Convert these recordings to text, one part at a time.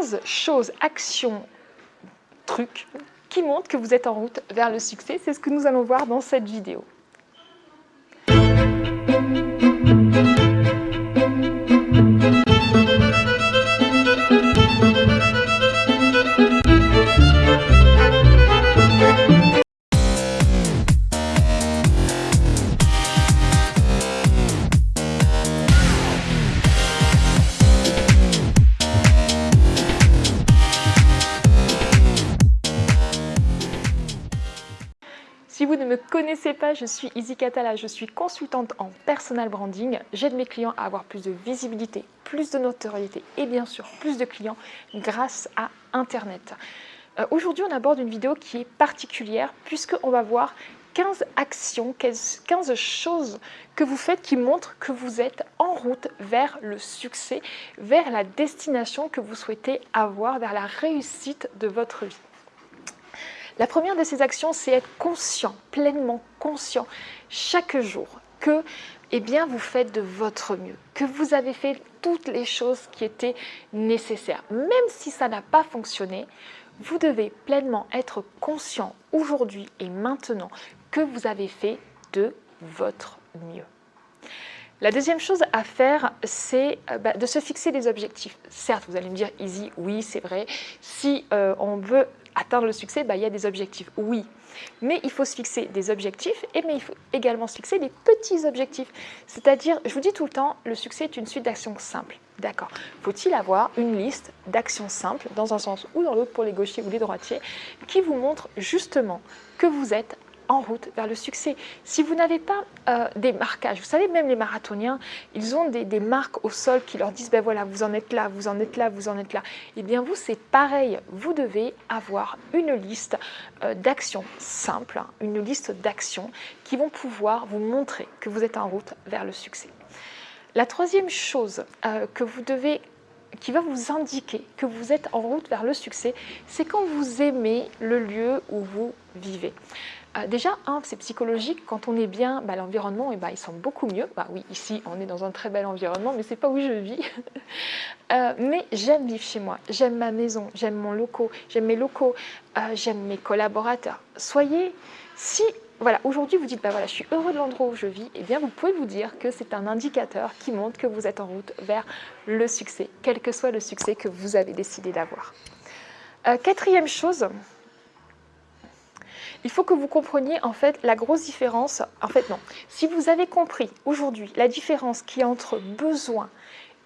15 choses, actions, trucs qui montrent que vous êtes en route vers le succès. C'est ce que nous allons voir dans cette vidéo. Me connaissez pas, je suis Izzy Catala, je suis consultante en personal branding. J'aide mes clients à avoir plus de visibilité, plus de notoriété et bien sûr plus de clients grâce à Internet. Euh, aujourd'hui, on aborde une vidéo qui est particulière puisqu'on va voir 15 actions, 15 choses que vous faites qui montrent que vous êtes en route vers le succès, vers la destination que vous souhaitez avoir, vers la réussite de votre vie. La première de ces actions, c'est être conscient, pleinement conscient, chaque jour, que eh bien, vous faites de votre mieux, que vous avez fait toutes les choses qui étaient nécessaires. Même si ça n'a pas fonctionné, vous devez pleinement être conscient aujourd'hui et maintenant que vous avez fait de votre mieux. La deuxième chose à faire, c'est euh, bah, de se fixer des objectifs. Certes, vous allez me dire, easy, oui, c'est vrai. Si euh, on veut atteindre le succès, bah, il y a des objectifs, oui. Mais il faut se fixer des objectifs, et mais il faut également se fixer des petits objectifs. C'est-à-dire, je vous dis tout le temps, le succès est une suite d'actions simples. D'accord. Faut-il avoir une liste d'actions simples, dans un sens ou dans l'autre pour les gauchers ou les droitiers, qui vous montre justement que vous êtes en route vers le succès. Si vous n'avez pas euh, des marquages, vous savez, même les marathoniens, ils ont des, marques au sol qui leur disent, ben voilà, vous en êtes là, vous en êtes là, vous en êtes là. Eh bien, vous, c'est pareil. Vous devez avoir une liste euh, d'actions simples, hein, une liste d'actions qui vont pouvoir vous montrer que vous êtes en route vers le succès. La troisième chose euh, que vous devez qui va vous indiquer que vous êtes en route vers le succès, c'est quand vous aimez le lieu où vous vivez. Euh, déjà, c'est psychologique, quand on est bien, bah, l'environnement, eh ben, il semble beaucoup mieux. Bah, oui, ici, on est dans un très bel environnement, mais ce n'est pas où je vis. Euh, mais j'aime vivre chez moi, j'aime ma maison, j'aime mon locaux, j'aime mes locaux, euh, j'aime mes collaborateurs. Soyez, si voilà, aujourd'hui vous dites, bah voilà, je suis heureux de l'endroit où je vis, eh bien vous pouvez vous dire que c'est un indicateur qui montre que vous êtes en route vers le succès, quel que soit le succès que vous avez décidé d'avoir. quatrième chose, il faut que vous compreniez en fait la grosse différence. En fait, non. Si vous avez compris aujourd'hui la différence qui est entre besoin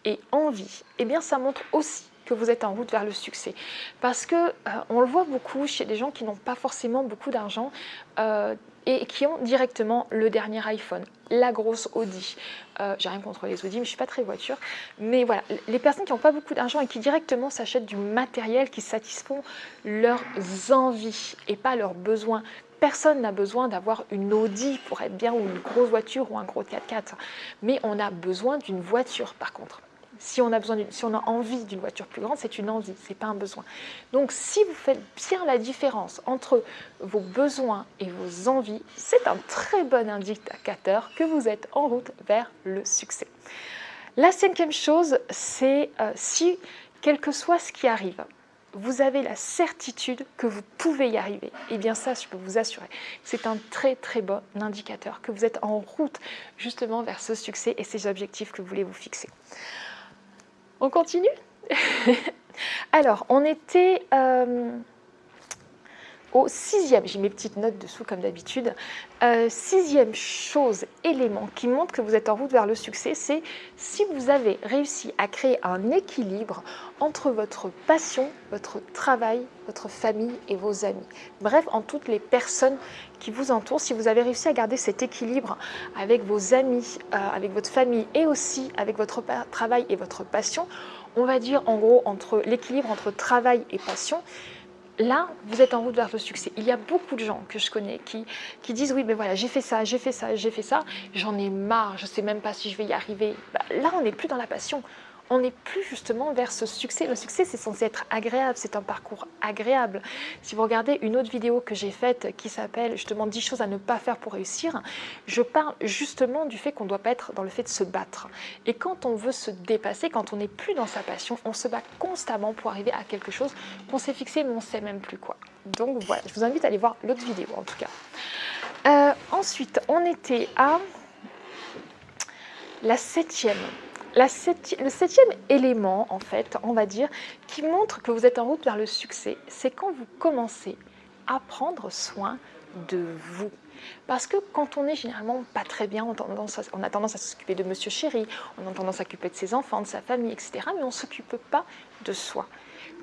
et envie, eh bien ça montre aussi que vous êtes en route vers le succès. Parce que euh, on le voit beaucoup chez des gens qui n'ont pas forcément beaucoup d'argent euh, et qui ont directement le dernier iPhone, la grosse Audi. Euh, J'ai rien contre les Audi, mais je suis pas très voiture. Mais voilà, les personnes qui n'ont pas beaucoup d'argent et qui directement s'achètent du matériel qui satisfont leurs envies et pas leurs besoins. Personne n'a besoin d'avoir une Audi pour être bien ou une grosse voiture ou un gros 4x4. Mais on a besoin d'une voiture par contre. Si on a, besoin si on a envie d'une voiture plus grande, c'est une envie, ce n'est pas un besoin. Donc si vous faites bien la différence entre vos besoins et vos envies, c'est un très bon indicateur que vous êtes en route vers le succès. La cinquième chose, c'est euh, si, quel que soit ce qui arrive, vous avez la certitude que vous pouvez y arriver. Et eh bien ça, je peux vous assurer, c'est un très très bon indicateur que vous êtes en route justement vers ce succès et ces objectifs que vous voulez vous fixer. On continue? Alors, on était euh, au sixième, j'ai mes petites notes dessous comme d'habitude, euh, sixième chose, élément qui montre que vous êtes en route vers le succès, c'est si vous avez réussi à créer un équilibre entre votre passion, votre travail, votre famille et vos amis. Bref, en toutes les personnes qui vous entourent, si vous avez réussi à garder cet équilibre avec vos amis, euh, avec votre famille et aussi avec votre travail et votre passion, on va dire en gros entre l'équilibre entre travail et passion, là, vous êtes en route vers le succès. Il y a beaucoup de gens que je connais qui, qui disent « oui, mais voilà, j'ai fait ça, j'ai fait ça, j'ai fait ça, j'en ai marre, je ne sais même pas si je vais y arriver. Bah, Là, on n'est plus dans la passion, on n'est plus justement vers ce succès. Le succès, c'est censé être agréable, c'est un parcours agréable. Si vous regardez une autre vidéo que j'ai faite qui s'appelle justement 10 choses à ne pas faire pour réussir, je parle justement du fait qu'on ne doit pas être dans le fait de se battre. Et quand on veut se dépasser, quand on n'est plus dans sa passion, on se bat constamment pour arriver à quelque chose qu'on s'est fixé mais on ne sait même plus quoi. Donc voilà, je vous invite à aller voir l'autre vidéo en tout cas. Euh, ensuite, on était à la septième. Le septième élément, en fait, on va dire, qui montre que vous êtes en route vers le succès, c'est quand vous commencez à prendre soin de vous. Parce que quand on est généralement pas très bien, on a tendance à, on a tendance à s'occuper de monsieur chéri, on a tendance à s'occuper de ses enfants, de sa famille, etc. Mais on ne s'occupe pas de soi.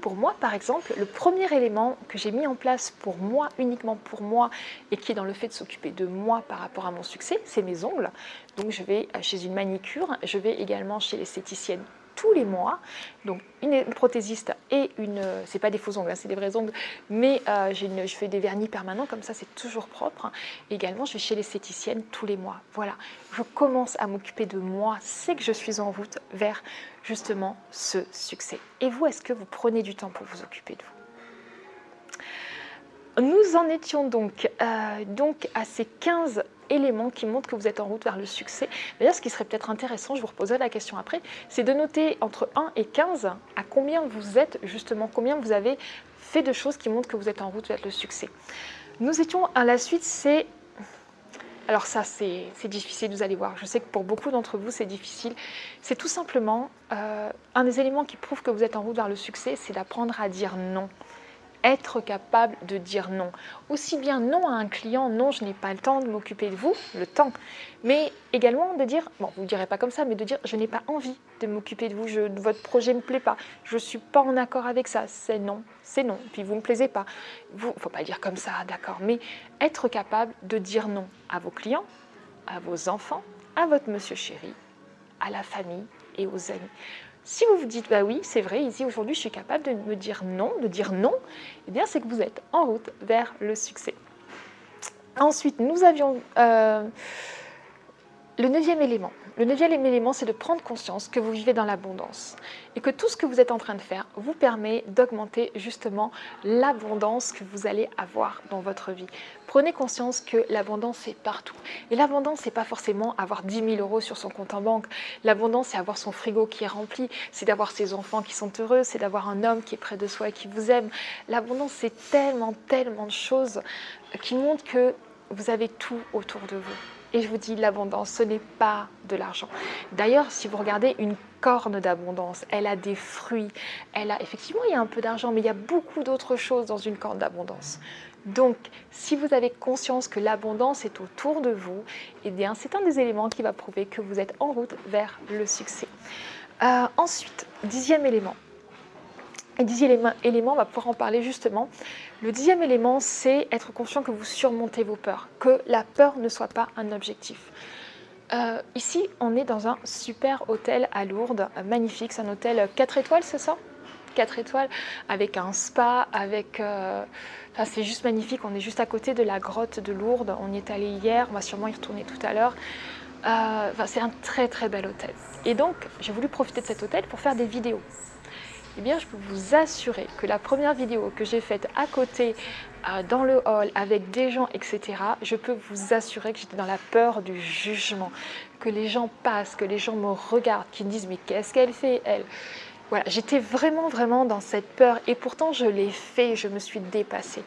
Pour moi, par exemple, le premier élément que j'ai mis en place pour moi, uniquement pour moi, et qui est dans le fait de s'occuper de moi par rapport à mon succès, c'est mes ongles. Donc je vais chez une manicure, je vais également chez l'esthéticienne tous les mois. Donc une prothésiste et une, c'est pas des faux ongles, hein, c'est des vrais ongles, mais euh, je fais des vernis permanents, comme ça c'est toujours propre. Également, je vais chez l'esthéticienne tous les mois. Voilà, je commence à m'occuper de moi, c'est que je suis en route vers justement ce succès. Et vous, est-ce que vous prenez du temps pour vous occuper de vous? Nous en étions donc, euh, à ces 15 éléments qui montrent que vous êtes en route vers le succès. D'ailleurs, ce qui serait peut-être intéressant, je vous reposerai la question après, c'est de noter entre 1 et 15 à combien vous êtes justement, combien vous avez fait de choses qui montrent que vous êtes en route vers le succès. Nous étions à la suite, c'est... Alors ça, c'est difficile, vous allez voir. Je sais que pour beaucoup d'entre vous, c'est difficile. C'est tout simplement euh, un des éléments qui prouve que vous êtes en route vers le succès, c'est d'apprendre à dire non être capable de dire non. Aussi bien non à un client, non, je n'ai pas le temps de m'occuper de vous, le temps, mais également de dire, bon, vous ne direz pas comme ça, mais de dire, je n'ai pas envie de m'occuper de vous, votre projet ne me plaît pas, je ne suis pas en accord avec ça, c'est non, c'est non, puis vous ne me plaisez pas. Il ne faut pas dire comme ça, d'accord, mais être capable de dire non à vos clients, à vos enfants, à votre monsieur chéri, à la famille et aux amis. Si vous vous dites, bah oui, c'est vrai, ici aujourd'hui je suis capable de me dire non, de dire non, eh bien c'est que vous êtes en route vers le succès. Ensuite, nous avions euh, le neuvième élément. C'est de prendre conscience que vous vivez dans l'abondance et que tout ce que vous êtes en train de faire vous permet d'augmenter justement l'abondance que vous allez avoir dans votre vie. Prenez conscience que l'abondance est partout. Et l'abondance, c'est pas forcément avoir 10 000 euros sur son compte en banque. L'abondance, c'est avoir son frigo qui est rempli, c'est d'avoir ses enfants qui sont heureux, c'est d'avoir un homme qui est près de soi et qui vous aime. L'abondance, c'est tellement, tellement de choses qui montrent que vous avez tout autour de vous. Et je vous dis, l'abondance, ce n'est pas de l'argent. D'ailleurs, si vous regardez une corne d'abondance, elle a des fruits, elle a effectivement, il y a un peu d'argent, mais il y a beaucoup d'autres choses dans une corne d'abondance. Donc, si vous avez conscience que l'abondance est autour de vous, eh bien, c'est un des éléments qui va prouver que vous êtes en route vers le succès. Euh, ensuite, dixième élément, et dixième élément, on va pouvoir en parler justement. Le dixième élément, c'est être conscient que vous surmontez vos peurs, que la peur ne soit pas un objectif. Euh, ici, on est dans un super hôtel à Lourdes, magnifique, c'est un hôtel 4 étoiles, c'est ça? 4 étoiles, avec un spa, avec... Euh, enfin, c'est juste magnifique, on est juste à côté de la grotte de Lourdes, on y est allé hier, on va sûrement y retourner tout à l'heure. Euh, enfin, c'est un très très bel hôtel. Et donc, j'ai voulu profiter de cet hôtel pour faire des vidéos eh bien, je peux vous assurer que la première vidéo que j'ai faite à côté, euh, dans le hall, avec des gens, etc., je peux vous assurer que j'étais dans la peur du jugement, que les gens passent, que les gens me regardent, qui me disent « mais qu'est-ce qu'elle fait, elle ?» Voilà, j'étais vraiment, vraiment dans cette peur et pourtant je l'ai fait, je me suis dépassée.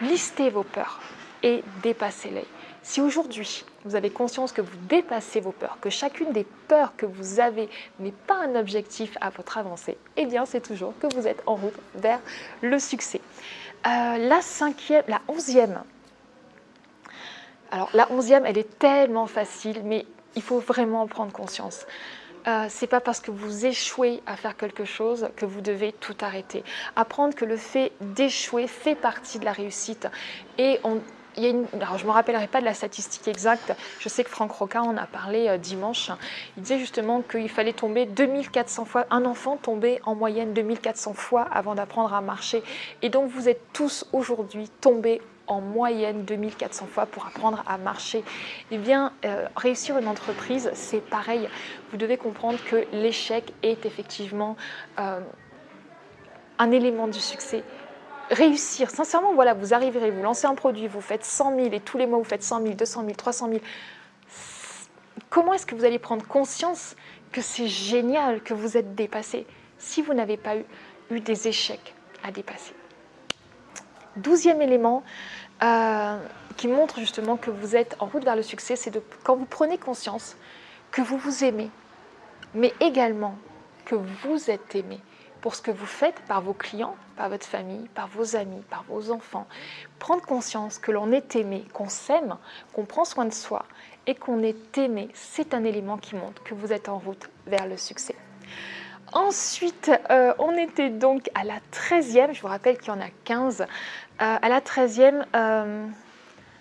Listez vos peurs et dépassez-les. Si aujourd'hui, vous avez conscience que vous dépassez vos peurs, que chacune des peurs que vous avez n'est pas un objectif à votre avancée, eh bien, c'est toujours que vous êtes en route vers le succès. Euh, la cinquième, la onzième, alors la onzième, elle est tellement facile, mais il faut vraiment en prendre conscience. Euh, c'est pas parce que vous échouez à faire quelque chose que vous devez tout arrêter. Apprendre que le fait d'échouer fait partie de la réussite et on, je ne me rappellerai pas de la statistique exacte, je sais que Franck Roca en a parlé euh, dimanche, il disait justement qu'il fallait tomber 2400 fois, un enfant tombait en moyenne 2400 fois avant d'apprendre à marcher. Et donc vous êtes tous aujourd'hui tombés en moyenne 2400 fois pour apprendre à marcher. Eh bien, euh, réussir une entreprise, c'est pareil. Vous devez comprendre que l'échec est effectivement euh, un élément du succès. Réussir, sincèrement, voilà, vous arriverez, vous lancez un produit, vous faites 100 000 et tous les mois vous faites 100 000, 200 000, 300 000. Comment est-ce que vous allez prendre conscience que c'est génial, que vous êtes dépassé si vous n'avez pas eu, des échecs à dépasser? Douzième élément euh, qui montre justement que vous êtes en route vers le succès, c'est quand vous prenez conscience que vous vous aimez, mais également que vous êtes aimé pour ce que vous faites par vos clients, par votre famille, par vos amis, par vos enfants. Prendre conscience que l'on est aimé, qu'on s'aime, qu'on prend soin de soi et qu'on est aimé, c'est un élément qui montre que vous êtes en route vers le succès. Ensuite, euh, on était donc à la 13e, je vous rappelle qu'il y en a 15. Euh, à la 13e, euh,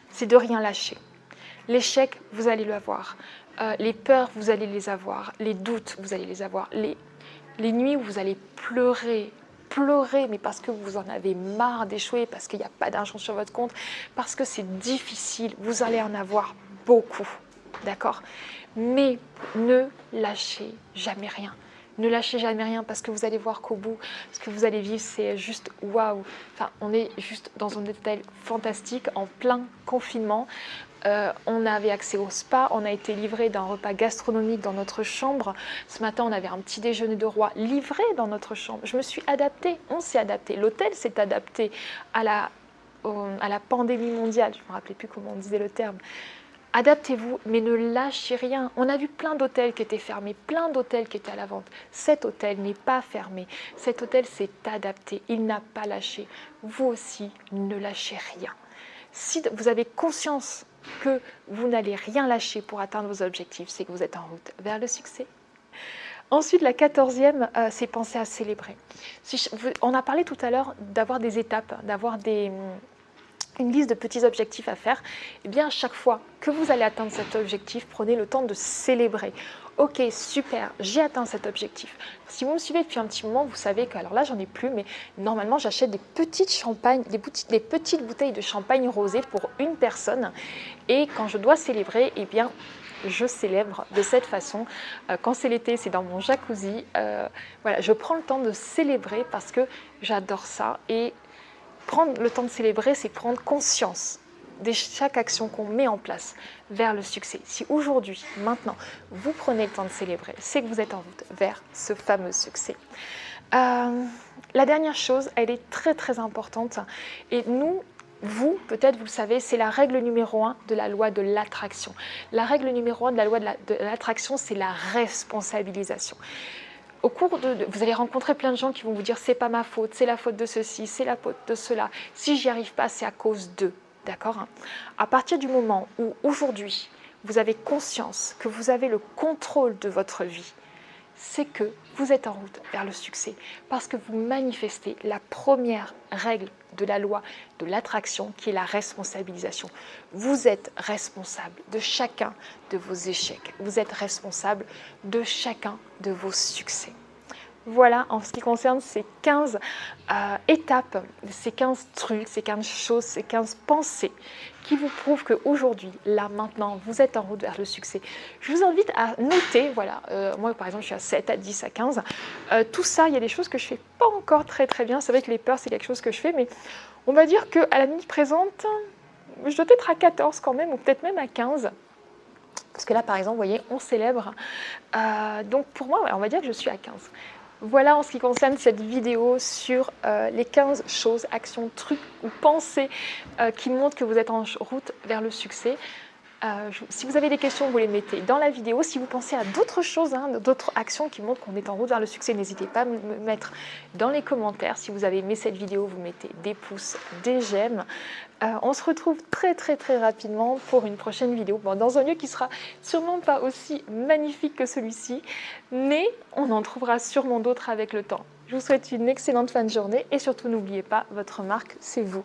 c'est de rien lâcher. L'échec, vous allez l'avoir. les peurs, vous allez les avoir. Les doutes, vous allez les avoir. Les nuits où vous allez pleurer, pleurer, mais parce que vous en avez marre d'échouer, parce qu'il n'y a pas d'argent sur votre compte, parce que c'est difficile, vous allez en avoir beaucoup. D'accord? Mais ne lâchez jamais rien. Ne lâchez jamais rien parce que vous allez voir qu'au bout, ce que vous allez vivre, c'est juste waouh. Enfin, on est juste dans un hôtel fantastique en plein confinement. Euh, on avait accès au spa, on a été livré d'un repas gastronomique dans notre chambre. Ce matin, on avait un petit déjeuner de roi livré dans notre chambre. Je me suis adaptée, on s'est adapté. L'hôtel s'est adapté à la, à la pandémie mondiale. Je ne me rappelais plus comment on disait le terme. Adaptez-vous, mais ne lâchez rien. On a vu plein d'hôtels qui étaient fermés, plein d'hôtels qui étaient à la vente. Cet hôtel n'est pas fermé. Cet hôtel s'est adapté. Il n'a pas lâché. Vous aussi, ne lâchez rien. Si vous avez conscience que vous n'allez rien lâcher pour atteindre vos objectifs, c'est que vous êtes en route vers le succès. Ensuite, la quatorzième, euh, c'est penser à célébrer. on a parlé tout à l'heure d'avoir des étapes, d'avoir des, une liste de petits objectifs à faire, eh bien à chaque fois que vous allez atteindre cet objectif, prenez le temps de célébrer. Ok, super, j'ai atteint cet objectif. Si vous me suivez depuis un petit moment, vous savez que, alors là j'en ai plus, mais normalement j'achète des petites champagnes, des, petites bouteilles de champagne rosé pour une personne. Et quand je dois célébrer, eh bien je célèbre de cette façon. Euh, quand c'est l'été, c'est dans mon jacuzzi. Euh, voilà, je prends le temps de célébrer parce que j'adore ça et Prendre le temps de célébrer, c'est prendre conscience de chaque action qu'on met en place vers le succès. Si aujourd'hui, maintenant, vous prenez le temps de célébrer, c'est que vous êtes en route vers ce fameux succès. Euh, la dernière chose, elle est très très importante et nous, vous, peut-être vous le savez, c'est la règle numéro un de la loi de l'attraction. La règle numéro un de la loi de l'attraction, c'est la responsabilisation au cours de, vous allez rencontrer plein de gens qui vont vous dire c'est pas ma faute, c'est la faute de ceci, c'est la faute de cela. Si j'y arrive pas, c'est à cause d'eux. D'accord? À partir du moment où aujourd'hui vous avez conscience que vous avez le contrôle de votre vie, c'est que vous êtes en route vers le succès parce que vous manifestez la première règle de la loi de l'attraction qui est la responsabilisation. Vous êtes responsable de chacun de vos échecs. Vous êtes responsable de chacun de vos succès. Voilà en ce qui concerne ces 15 euh, étapes, ces 15 trucs, ces 15 choses, ces 15 pensées qui vous prouvent qu'aujourd'hui, là, maintenant, vous êtes en route vers le succès. Je vous invite à noter, voilà, euh, moi par exemple, je suis à 7, à 10, à 15. Euh, tout ça, il y a des choses que je ne fais pas encore très très bien. C'est vrai que les peurs, c'est quelque chose que je fais, mais on va dire qu'à la minute présente, je dois être à 14 quand même, ou peut-être même à 15. Parce que là, par exemple, vous voyez, on célèbre. donc pour moi, on va dire que je suis à 15. Voilà en ce qui concerne cette vidéo sur euh, les 15 choses, actions, trucs ou pensées euh, qui montrent que vous êtes en route vers le succès. Euh, si vous avez des questions, vous les mettez dans la vidéo. Si vous pensez à d'autres choses, hein, d'autres actions qui montrent qu'on est en route vers le succès, n'hésitez pas à me mettre dans les commentaires. Si vous avez aimé cette vidéo, vous mettez des pouces, des j'aime. Euh, on se retrouve très très très rapidement pour une prochaine vidéo, dans un lieu qui sera sûrement pas aussi magnifique que celui-ci, mais on en trouvera sûrement d'autres avec le temps. Je vous souhaite une excellente fin de journée et surtout n'oubliez pas, votre marque, c'est vous.